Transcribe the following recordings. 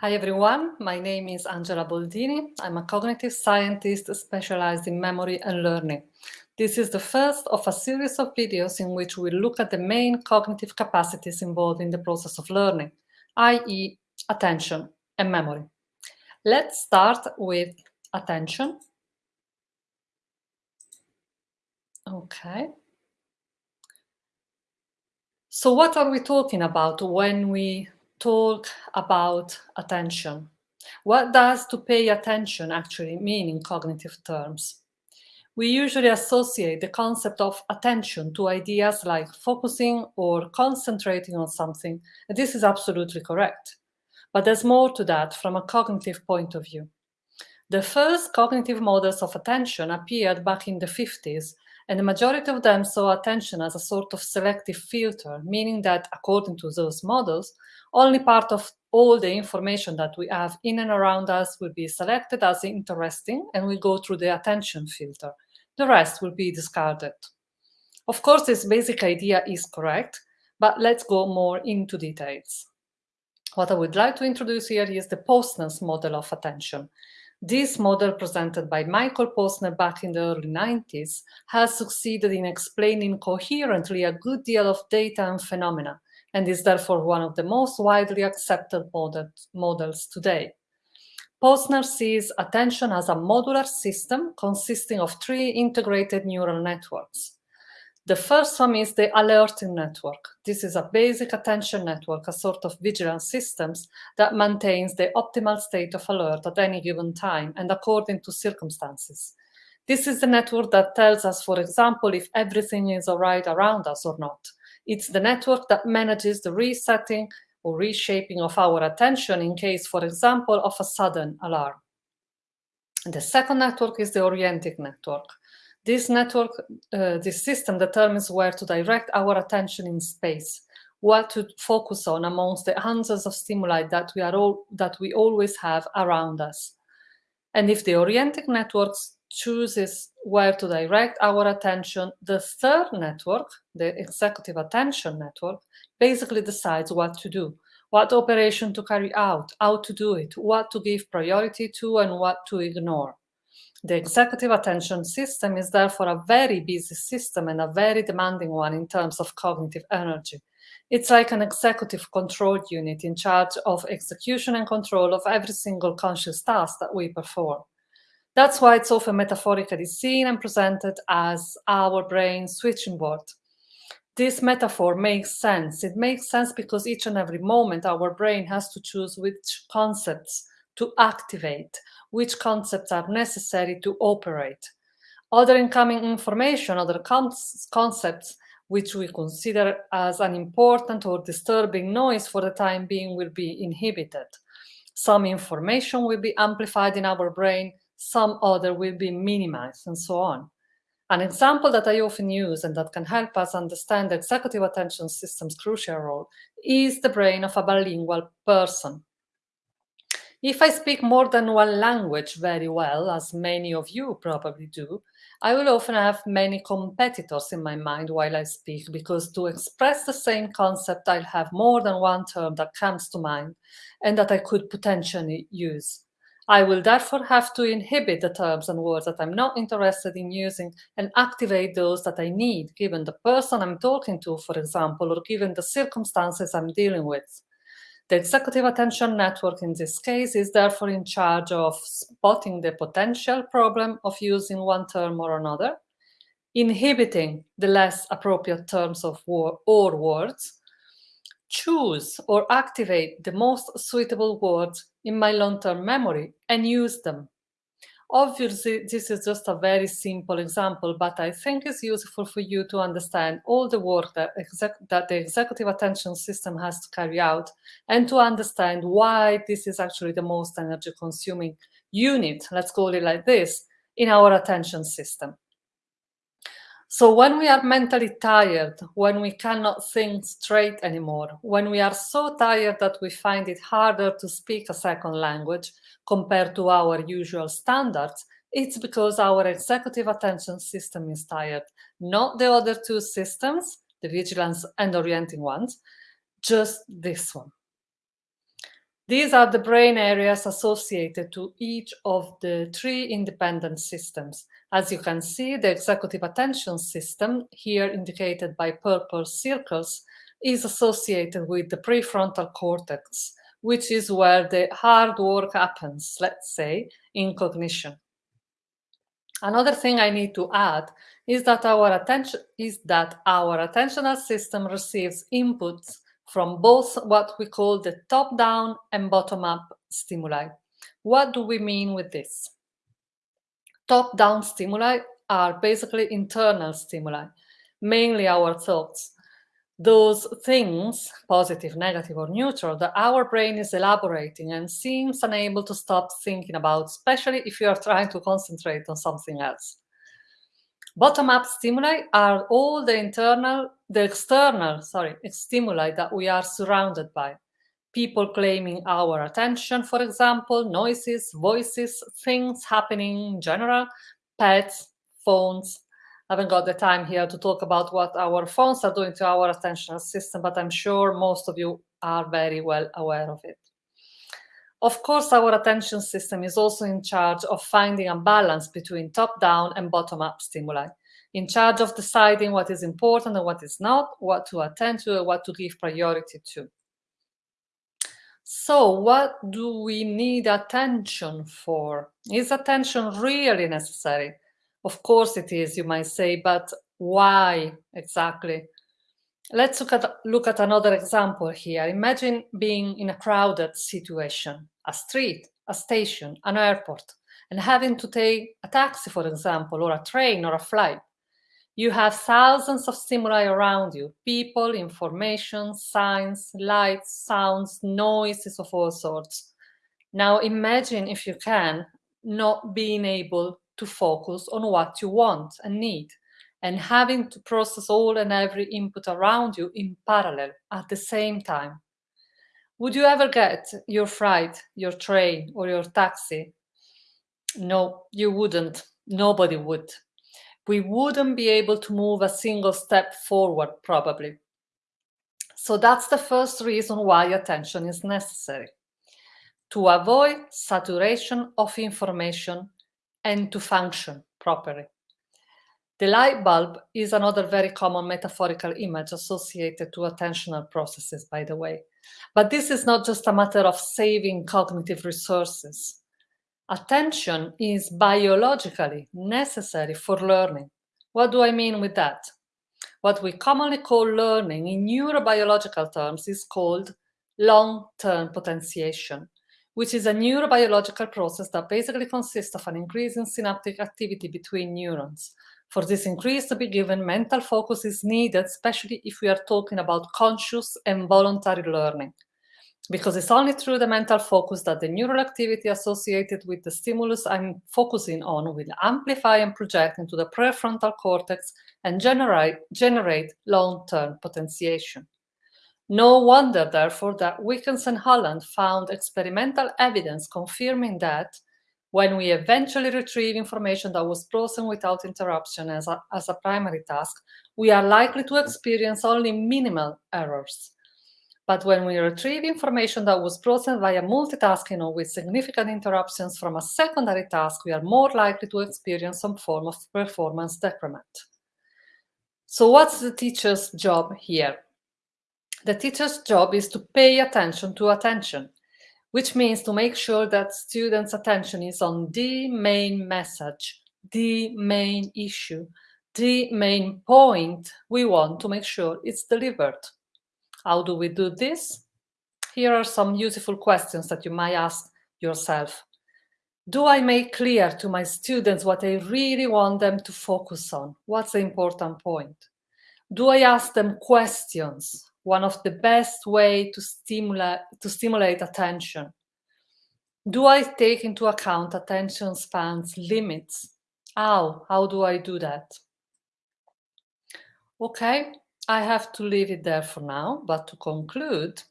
Hi everyone, my name is Angela Boldini. I'm a cognitive scientist specialized in memory and learning. This is the first of a series of videos in which we look at the main cognitive capacities involved in the process of learning, i.e. attention and memory. Let's start with attention. Okay. So what are we talking about when we talk about attention. What does to pay attention actually mean in cognitive terms? We usually associate the concept of attention to ideas like focusing or concentrating on something, and this is absolutely correct. But there's more to that from a cognitive point of view. The first cognitive models of attention appeared back in the 50s and the majority of them saw attention as a sort of selective filter, meaning that, according to those models, only part of all the information that we have in and around us will be selected as interesting and will go through the attention filter. The rest will be discarded. Of course, this basic idea is correct, but let's go more into details. What I would like to introduce here is the Posner's model of attention. This model presented by Michael Posner back in the early 90s has succeeded in explaining coherently a good deal of data and phenomena, and is therefore one of the most widely accepted models today. Posner sees attention as a modular system consisting of three integrated neural networks. The first one is the alerting network. This is a basic attention network, a sort of vigilance systems that maintains the optimal state of alert at any given time and according to circumstances. This is the network that tells us, for example, if everything is all right around us or not. It's the network that manages the resetting or reshaping of our attention in case, for example, of a sudden alarm. And the second network is the orienting network. This network, uh, this system determines where to direct our attention in space, what to focus on amongst the hundreds of stimuli that we, are all, that we always have around us. And if the orienting network chooses where to direct our attention, the third network, the executive attention network, basically decides what to do, what operation to carry out, how to do it, what to give priority to, and what to ignore. The executive attention system is therefore a very busy system and a very demanding one in terms of cognitive energy. It's like an executive control unit in charge of execution and control of every single conscious task that we perform. That's why it's often metaphorically seen and presented as our brain switching board. This metaphor makes sense. It makes sense because each and every moment our brain has to choose which concepts to activate, which concepts are necessary to operate. Other incoming information, other concepts which we consider as an important or disturbing noise for the time being will be inhibited. Some information will be amplified in our brain, some other will be minimized, and so on. An example that I often use and that can help us understand the executive attention system's crucial role is the brain of a bilingual person. If I speak more than one language very well, as many of you probably do, I will often have many competitors in my mind while I speak, because to express the same concept, I'll have more than one term that comes to mind and that I could potentially use. I will therefore have to inhibit the terms and words that I'm not interested in using and activate those that I need, given the person I'm talking to, for example, or given the circumstances I'm dealing with. The executive attention network in this case is therefore in charge of spotting the potential problem of using one term or another, inhibiting the less appropriate terms of war or words, choose or activate the most suitable words in my long-term memory and use them Obviously, this is just a very simple example, but I think it's useful for you to understand all the work that, that the executive attention system has to carry out and to understand why this is actually the most energy consuming unit, let's call it like this, in our attention system. So when we are mentally tired, when we cannot think straight anymore, when we are so tired that we find it harder to speak a second language compared to our usual standards, it's because our executive attention system is tired, not the other two systems, the vigilance and orienting ones, just this one. These are the brain areas associated to each of the three independent systems. As you can see, the executive attention system, here indicated by purple circles, is associated with the prefrontal cortex, which is where the hard work happens, let's say, in cognition. Another thing I need to add is that our attention is that our attentional system receives inputs from both what we call the top-down and bottom-up stimuli. What do we mean with this? Top-down stimuli are basically internal stimuli, mainly our thoughts. Those things, positive, negative, or neutral, that our brain is elaborating and seems unable to stop thinking about, especially if you are trying to concentrate on something else. Bottom-up stimuli are all the internal, the external, sorry, stimuli that we are surrounded by. People claiming our attention, for example, noises, voices, things happening in general, pets, phones. I haven't got the time here to talk about what our phones are doing to our attentional system, but I'm sure most of you are very well aware of it. Of course, our attention system is also in charge of finding a balance between top-down and bottom-up stimuli, in charge of deciding what is important and what is not, what to attend to and what to give priority to. So what do we need attention for? Is attention really necessary? Of course it is, you might say, but why exactly? Let's look at, look at another example here. Imagine being in a crowded situation, a street, a station, an airport, and having to take a taxi, for example, or a train or a flight. You have thousands of stimuli around you, people, information, signs, lights, sounds, noises of all sorts. Now imagine, if you can, not being able to focus on what you want and need and having to process all and every input around you in parallel at the same time. Would you ever get your flight, your train, or your taxi? No, you wouldn't. Nobody would. We wouldn't be able to move a single step forward, probably. So that's the first reason why attention is necessary. To avoid saturation of information and to function properly. The light bulb is another very common metaphorical image associated to attentional processes, by the way. But this is not just a matter of saving cognitive resources. Attention is biologically necessary for learning. What do I mean with that? What we commonly call learning in neurobiological terms is called long-term potentiation, which is a neurobiological process that basically consists of an increase in synaptic activity between neurons, for this increase to be given, mental focus is needed, especially if we are talking about conscious and voluntary learning. Because it's only through the mental focus that the neural activity associated with the stimulus I'm focusing on will amplify and project into the prefrontal cortex and generate, generate long-term potentiation. No wonder, therefore, that Wickens and Holland found experimental evidence confirming that when we eventually retrieve information that was processed without interruption as a, as a primary task, we are likely to experience only minimal errors. But when we retrieve information that was processed via multitasking or with significant interruptions from a secondary task, we are more likely to experience some form of performance decrement. So what's the teacher's job here? The teacher's job is to pay attention to attention which means to make sure that students' attention is on the main message, the main issue, the main point we want to make sure it's delivered. How do we do this? Here are some useful questions that you might ask yourself. Do I make clear to my students what I really want them to focus on? What's the important point? Do I ask them questions one of the best way to stimulate, to stimulate attention. Do I take into account attention spans limits? How? How do I do that? Okay, I have to leave it there for now, but to conclude,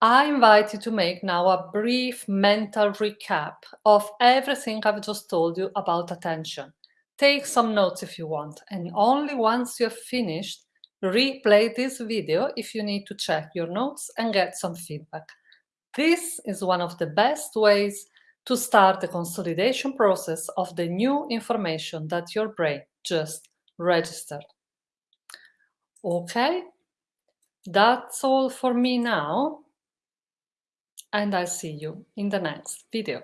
I invite you to make now a brief mental recap of everything I've just told you about attention. Take some notes if you want, and only once you're finished, Replay this video if you need to check your notes and get some feedback. This is one of the best ways to start the consolidation process of the new information that your brain just registered. Okay, that's all for me now, and I'll see you in the next video.